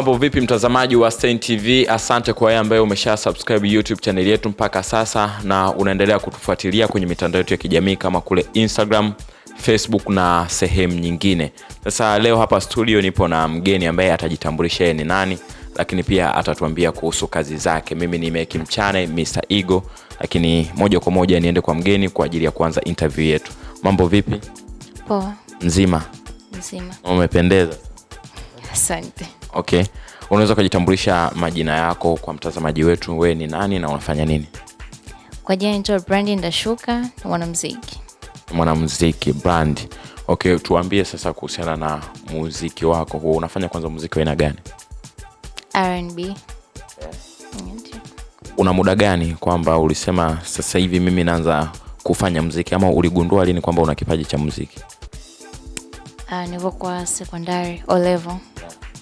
mambo vipi mtazamaji wa Stein tv asante kwa wewe ambaye umesha subscribe youtube channel yetu mpaka sasa na unaendelea kutufuatilia kwenye mitandao yetu ya kijamii kama kule instagram facebook na sehemu nyingine. Sasa leo hapa studio nipo na mgeni ambaye atajitambulisha yeye ni nani lakini pia atatuambia kuhusu kazi zake. Mimi ni meki mchane mr ego lakini moja kwa moja niende kwa mgeni kwa ajili ya kuanza interview yetu. Mambo vipi? Poa, mzima mzima. umependeza? Asante. Okay. Unaweza ukajitambulisha majina yako kwa mtazamaji wetu wewe ni nani na unafanya nini? Kwa jina naitwa Brandi Ndashuka, mwanamziki mwanamziki brand okay tuambie sasa kuhusiana na muziki wako. Huo unafanya kwanza muziki wa aina gani? Rnb una muda gani kwamba ulisema sasa hivi mimi naanza kufanya mziki ama uligundua lini kwamba una kipaji cha muziki? Uh, nilivyokuwa sekondari O level.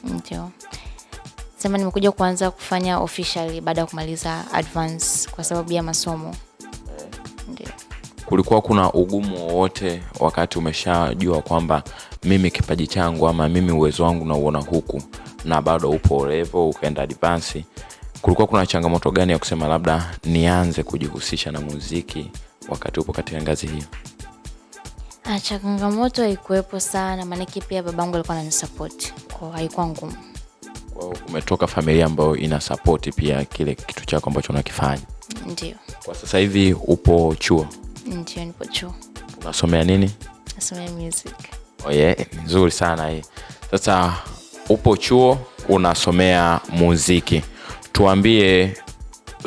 Ndio. Sema nimekuja kuanza kufanya officially baada ya kumaliza advance kwa sababu ya masomo. Ndio. kulikuwa kuna ugumu wowote wakati umeshajua kwamba mimi kipaji changu ama mimi uwezo wangu nauona huku na bado upo urevo ukaenda advansi kulikuwa kuna changamoto gani ya kusema labda nianze kujihusisha na muziki wakati upo katika ngazi hiyo Ah, changamoto haikuwepo sana maanake pia babangu alikuwa ananisapoti kwa haikuwa ngumu. Kwa hiyo umetoka familia ambayo ina sapoti pia kile kitu chako ambacho unakifanya Ndio. kwa sasa hivi upo chuo Ndio nipo chuo. unasomea nini Nasomea music. oh yeah, nzuri sana hii sasa upo chuo unasomea muziki tuambie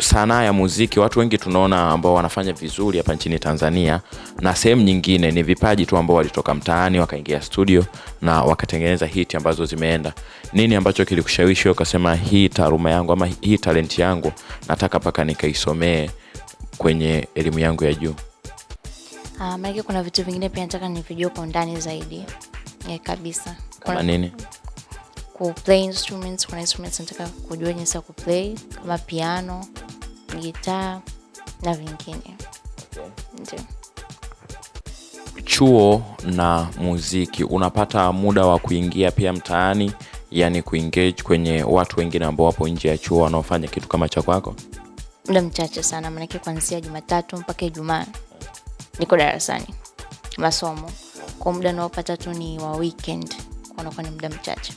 sanaa ya muziki watu wengi tunaona ambao wanafanya vizuri hapa nchini tanzania na sehemu nyingine ni vipaji tu ambao walitoka mtaani wakaingia studio na wakatengeneza hiti ambazo zimeenda. Nini ambacho kilikushawishi ukasema hii taaluma yangu ama hii talenti yangu nataka mpaka nikaisomee kwenye elimu yangu ya juu Uh, maanake kuna vitu vingine pia nataka nivijue kwa undani zaidi. Yeah, kabisa. Kama kuna nini kuplay instruments kuna instruments nataka kujua jinsi ya kuplay kama piano gitaa na vingine. Ndio. Chuo na muziki unapata muda wa kuingia pia mtaani yani kuengage kwenye watu wengine ambao wapo nje ya chuo wanaofanya kitu kama cha kwako? Muda mchache sana maanake kuanzia jumatatu mpaka ijumaa niko darasani masomo. Kwa muda unaopata tu ni wa weekend kwa unakuwa ni muda mchache.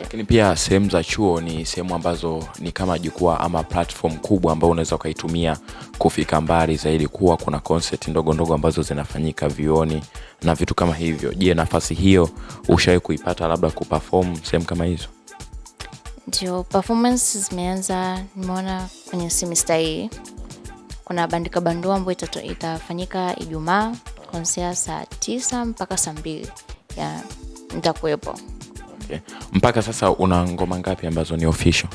Lakini pia sehemu za chuo ni sehemu ambazo ni kama jukwaa ama platform kubwa ambayo unaweza ukaitumia kufika mbali zaidi kuwa kuna concert ndogo ndogo ambazo zinafanyika vioni na vitu kama hivyo. Je nafasi hiyo ushawahi kuipata labda kuperform sehemu kama hizo? Ndio performance zimeanza nimeona kwenye semester hii. Kuna bandika bandua ambayo itafanyika ijumaa kuanzia saa tisa mpaka saa mbili. Ya nitakuwepo okay. mpaka sasa una ngoma ngapi ambazo ni official?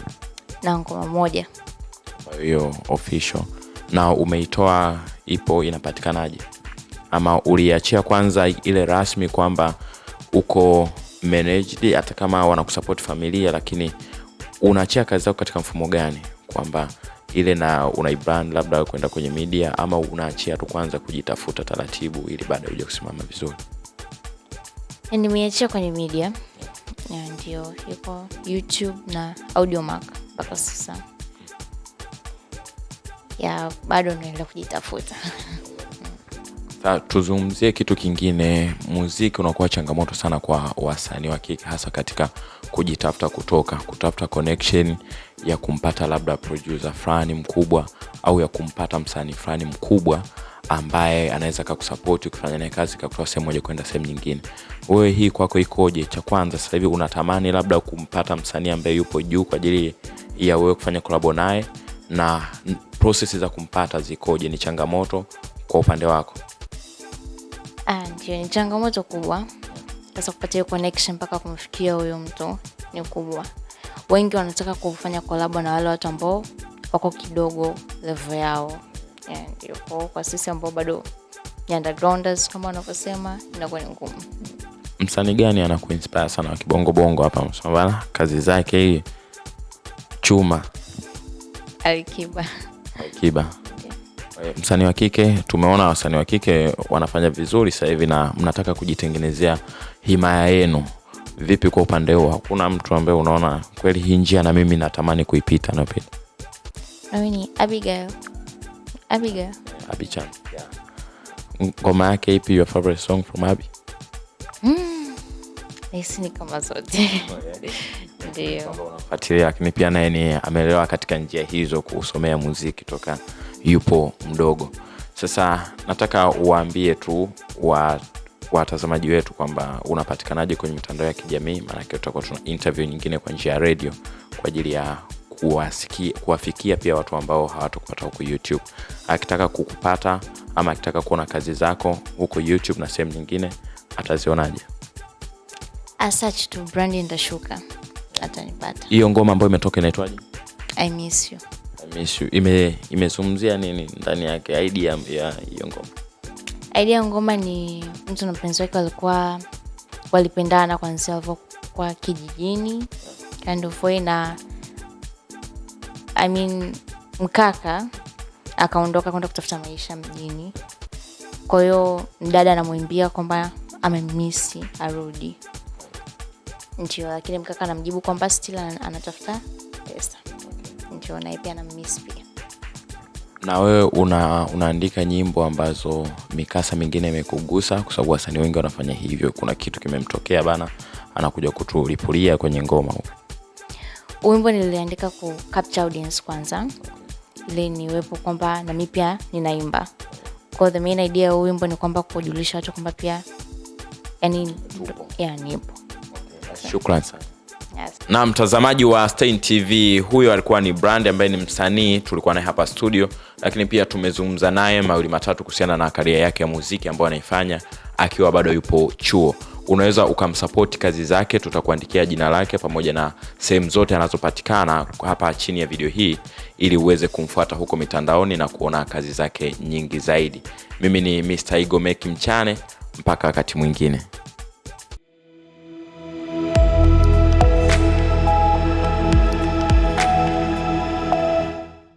Na ngoma moja. Ambayo hiyo official. Na umeitoa ipo inapatikanaje? Ama uliachia kwanza ile rasmi kwamba uko managed hata kama wanakusupport familia lakini unaachia kazi zako katika mfumo gani? Kwamba ile na unaibrand labda kwenda kwenye media ama unaachia tu kwanza kujitafuta taratibu ili baadaye uja kusimama vizuri? Nimeachia kwenye media Ya, ndio iko youtube na audiomark mpaka sasa. Ya bado naendelea kujitafuta. Tuzungumzie kitu kingine. Muziki unakuwa changamoto sana kwa wasanii wa kike hasa katika kujitafuta kutoka kutafuta connection ya kumpata labda producer fulani mkubwa au ya kumpata msanii fulani mkubwa ambaye anaweza kakusapoti ukifanya naye kazi kakutoa sehemu moja kwenda sehemu nyingine. Wewe hii kwako ikoje? Cha kwanza sasa hivi unatamani labda kumpata msanii ambaye yupo juu kwa ajili ya wewe kufanya kolabo naye? Na prosesi za kumpata zikoje? Ni changamoto kwa upande wako? Ah, ndio ni changamoto kubwa. Sasa kupata hiyo connection mpaka kumfikia huyo mtu ni kubwa. Wengi wanataka kufanya kolabo na wale watu ambao wako kidogo level yao ndio kwa, kwa sisi ambao bado ni undergrounders kama wanavyosema inakuwa ni ngumu. Msanii gani anakuinspire sana wa kibongobongo hapa Unasema, kazi zake hii chuma. Alikiba. Kiba msanii wa kike tumeona wasanii wa kike wanafanya vizuri sasa hivi na mnataka kujitengenezea himaya yenu. Vipi kwa upande huo? Hakuna mtu ambaye unaona kweli hii njia na mimi natamani kuipita napita Mimi ni Abigail. Abigail. ngoma yake ipi your favorite song from abi Nahisi ni kama zote. Ndio. unafuatilia lakini pia naye ni ameelewa katika njia hizo kusomea muziki toka yupo mdogo sasa nataka uwaambie tu wa watazamaji wetu kwamba unapatikanaje kwenye mitandao ya kijamii maanake tutakuwa tuna interview nyingine kwa njia ya redio kwa ajili ya kuwafikia pia watu ambao hawatakupata huko youtube akitaka kukupata ama akitaka kuona kazi zako huko youtube na sehemu nyingine atazionaje search to Brandy Ndashuka. Atanipata. hiyo ngoma ambayo imetoka inaitwaje I miss you. I miss you. ime imezungumzia nini ndani yake idea ya hiyo ngoma idea ya ngoma ni mtu na mpenzi wake walikuwa walipendana kwanzia walivyokuwa kijijini kind of way na I mean, mkaka akaondoka kwenda kutafuta maisha mjini. Kwa hiyo mdada anamwimbia kwamba amemisi arudi. Ndio lakini mkaka anamjibu kwamba still ana- anatafuta pesa. Ndio naye pia anamisi pia. Na wewe una, unaandika nyimbo ambazo mikasa mingine imekugusa kwa sababu wasanii wengi wanafanya hivyo. Kuna kitu kimemtokea bana anakuja kutulipulia kwenye ngoma huko wimbo niliandika ku capture audience kwanza. Ili niwepo kwamba nami pia ninaimba. Kwa the main idea ya wimbo ni kwamba kujulisha watu kwamba pia yani ya nipo. Shukran sana. Yes. na mtazamaji wa Stein tv huyo alikuwa ni brand ambaye ni msanii tulikuwa naye hapa studio lakini pia tumezungumza naye mawili matatu kuhusiana na karia yake ya muziki ambayo anaifanya akiwa bado yupo chuo unaweza ukamsapoti kazi zake tutakuandikia jina lake pamoja na sehemu zote anazopatikana hapa chini ya video hii ili uweze kumfuata huko mitandaoni na kuona kazi zake nyingi zaidi. Mimi ni mr igomeki mchane mpaka wakati mwingine